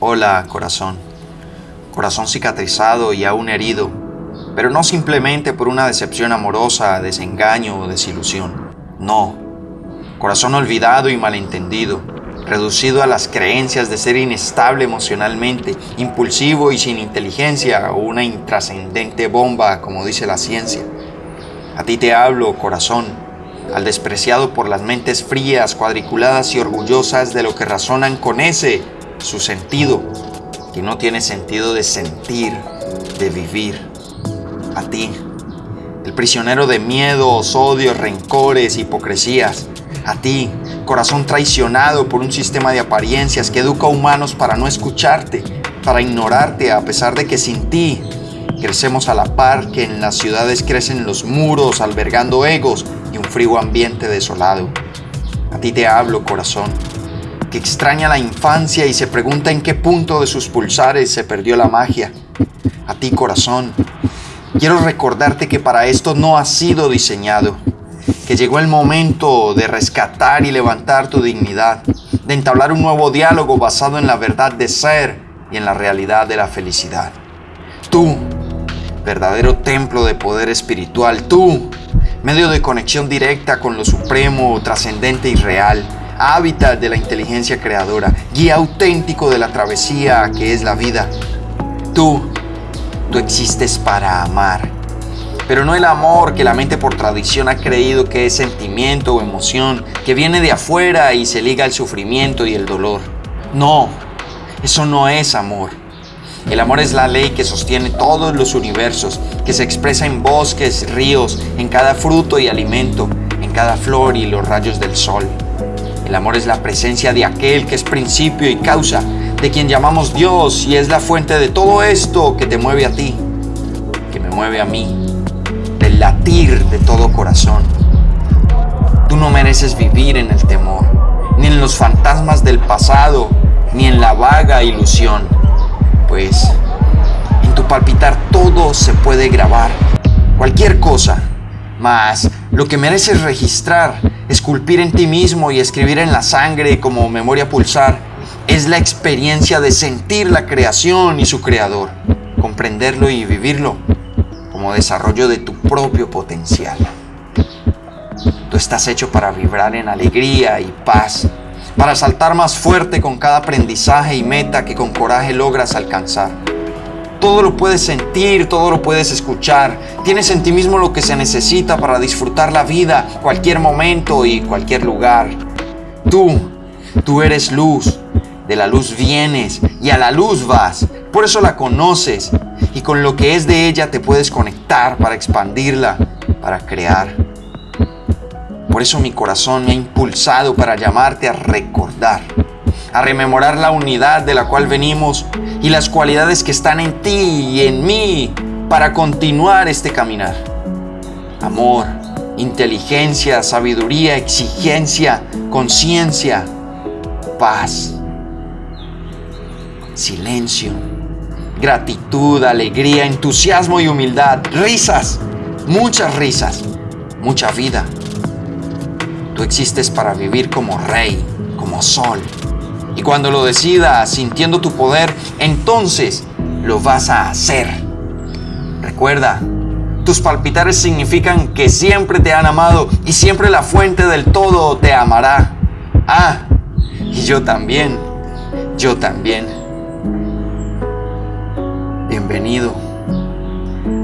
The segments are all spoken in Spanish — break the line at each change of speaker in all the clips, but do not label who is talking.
Hola, corazón. Corazón cicatrizado y aún herido, pero no simplemente por una decepción amorosa, desengaño o desilusión. No. Corazón olvidado y malentendido, reducido a las creencias de ser inestable emocionalmente, impulsivo y sin inteligencia o una intrascendente bomba, como dice la ciencia. A ti te hablo, corazón, al despreciado por las mentes frías, cuadriculadas y orgullosas de lo que razonan con ese, su sentido, que no tiene sentido de sentir, de vivir. A ti, el prisionero de miedos, odios, rencores, hipocresías. A ti, corazón traicionado por un sistema de apariencias que educa a humanos para no escucharte, para ignorarte a pesar de que sin ti crecemos a la par que en las ciudades crecen los muros albergando egos y un frío ambiente desolado. A ti te hablo, corazón que extraña la infancia y se pregunta en qué punto de sus pulsares se perdió la magia. A ti corazón, quiero recordarte que para esto no has sido diseñado, que llegó el momento de rescatar y levantar tu dignidad, de entablar un nuevo diálogo basado en la verdad de ser y en la realidad de la felicidad. Tú, verdadero templo de poder espiritual, tú, medio de conexión directa con lo supremo, trascendente y real, hábitat de la inteligencia creadora, guía auténtico de la travesía que es la vida. Tú, tú existes para amar, pero no el amor que la mente por tradición ha creído que es sentimiento o emoción, que viene de afuera y se liga al sufrimiento y el dolor. No, eso no es amor. El amor es la ley que sostiene todos los universos, que se expresa en bosques, ríos, en cada fruto y alimento, en cada flor y los rayos del sol. El amor es la presencia de aquel que es principio y causa, de quien llamamos Dios y es la fuente de todo esto que te mueve a ti, que me mueve a mí, del latir de todo corazón. Tú no mereces vivir en el temor, ni en los fantasmas del pasado, ni en la vaga ilusión, pues en tu palpitar todo se puede grabar, cualquier cosa, mas lo que mereces registrar esculpir en ti mismo y escribir en la sangre como memoria pulsar, es la experiencia de sentir la creación y su creador, comprenderlo y vivirlo como desarrollo de tu propio potencial. Tú estás hecho para vibrar en alegría y paz, para saltar más fuerte con cada aprendizaje y meta que con coraje logras alcanzar todo lo puedes sentir, todo lo puedes escuchar. Tienes en ti mismo lo que se necesita para disfrutar la vida, cualquier momento y cualquier lugar. Tú, tú eres luz. De la luz vienes y a la luz vas. Por eso la conoces y con lo que es de ella te puedes conectar para expandirla, para crear. Por eso mi corazón me ha impulsado para llamarte a recordar a rememorar la unidad de la cual venimos y las cualidades que están en ti y en mí para continuar este caminar. Amor, inteligencia, sabiduría, exigencia, conciencia, paz, silencio, gratitud, alegría, entusiasmo y humildad, risas, muchas risas, mucha vida. Tú existes para vivir como rey, como sol, y cuando lo decidas sintiendo tu poder, entonces lo vas a hacer. Recuerda, tus palpitares significan que siempre te han amado y siempre la fuente del todo te amará. Ah, y yo también, yo también. Bienvenido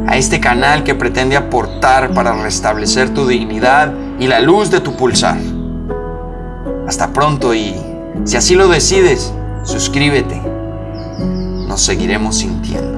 a este canal que pretende aportar para restablecer tu dignidad y la luz de tu pulsar. Hasta pronto y si así lo decides, suscríbete. Nos seguiremos sintiendo.